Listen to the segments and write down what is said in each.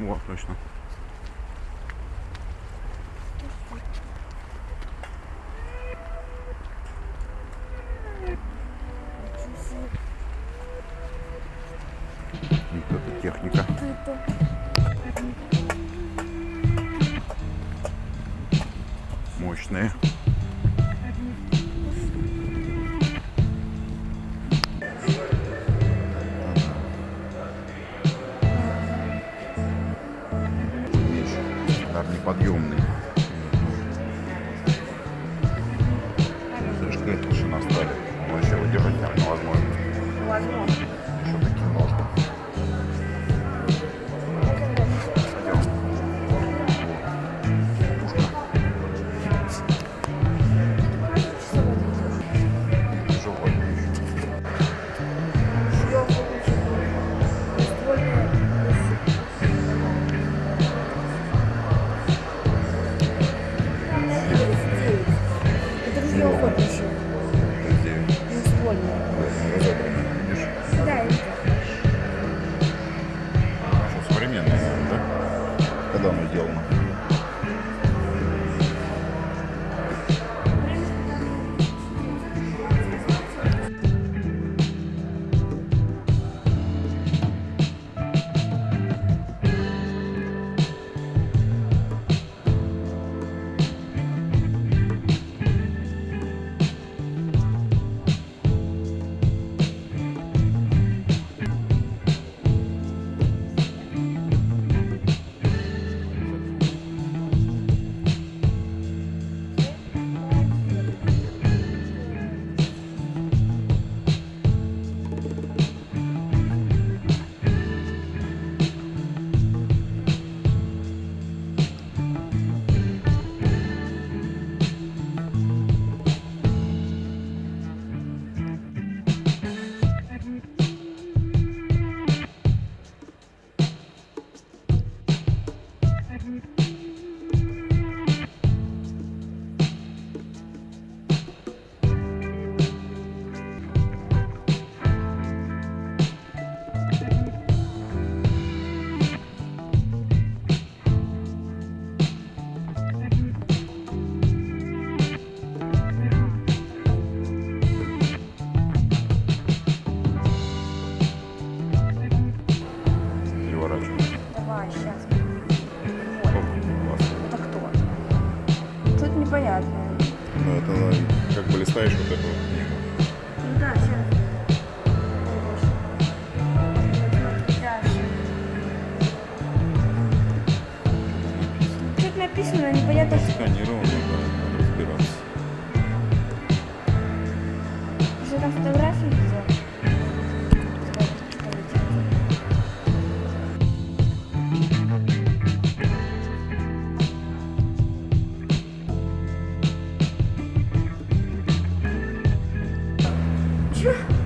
О, точно. неподъемный. написано, непонятно что. Сканировано, надо разбираться. Что там фотографии сделал? Чё?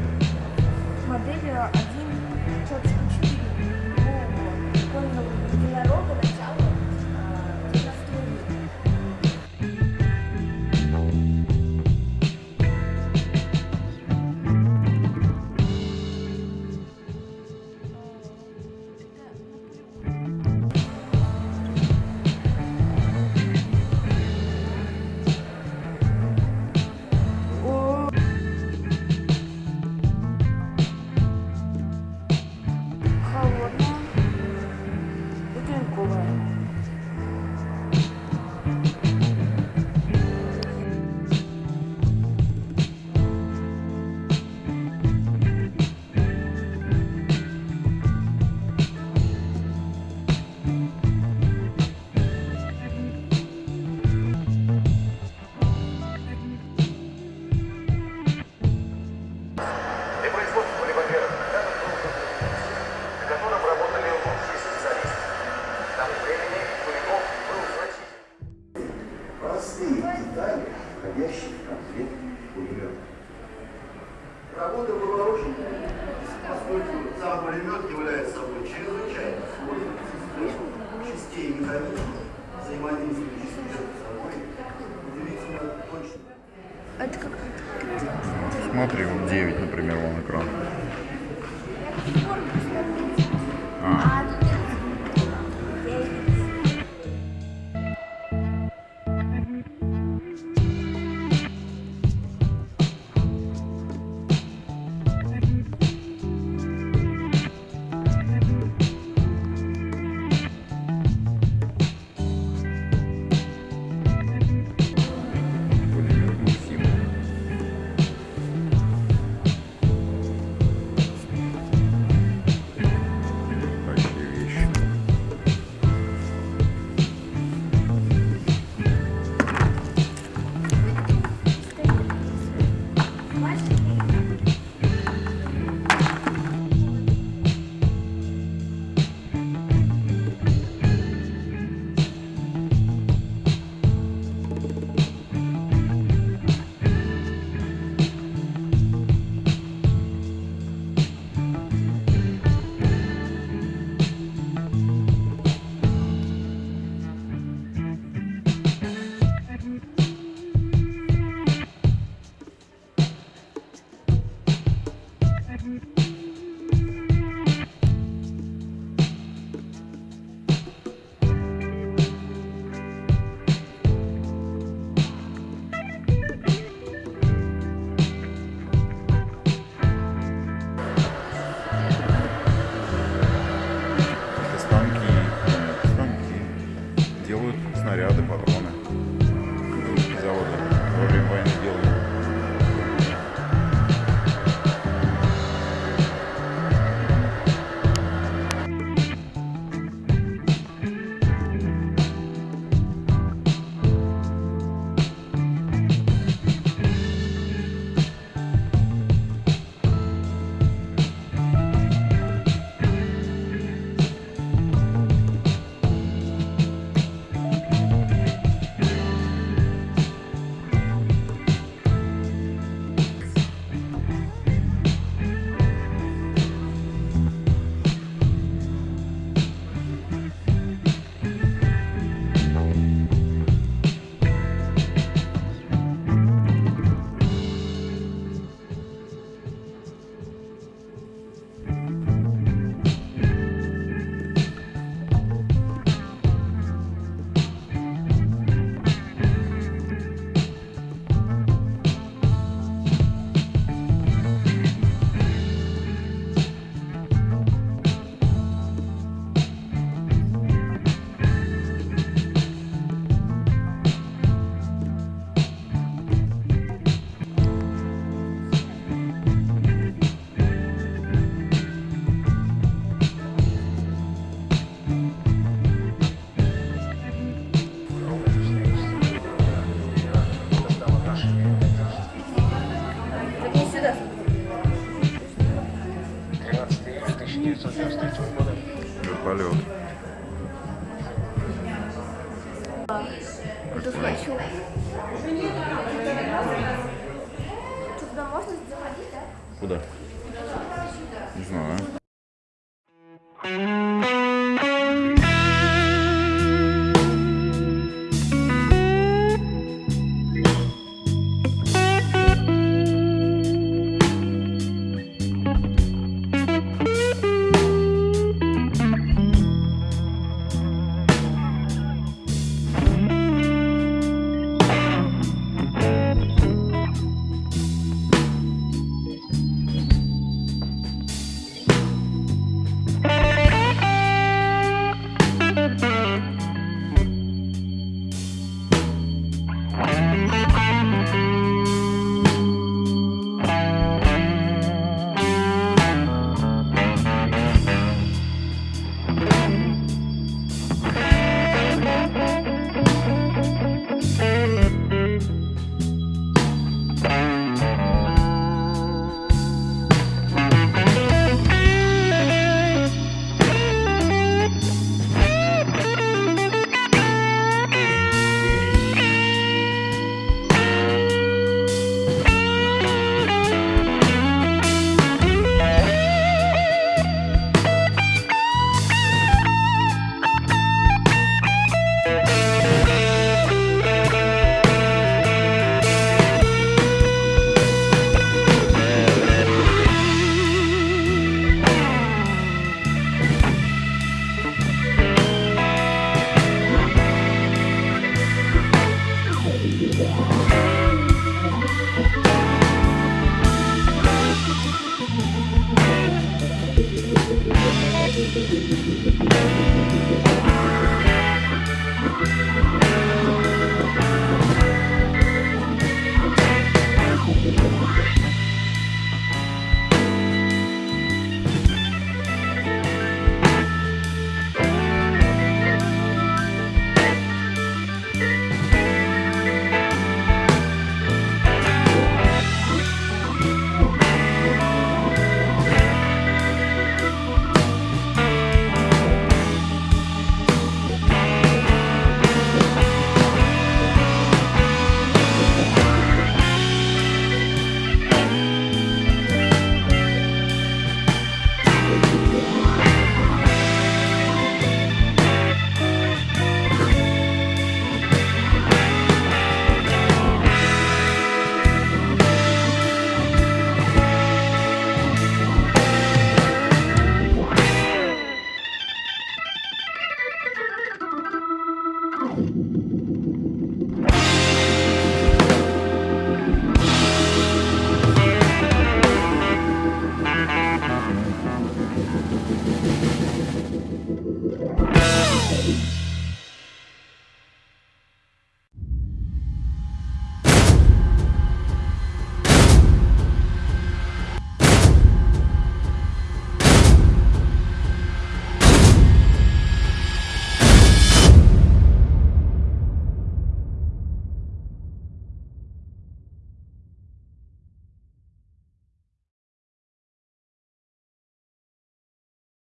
А Смотри, вот 9, например, вон экран. Тут хочу. Туда можно заходить, да? Куда?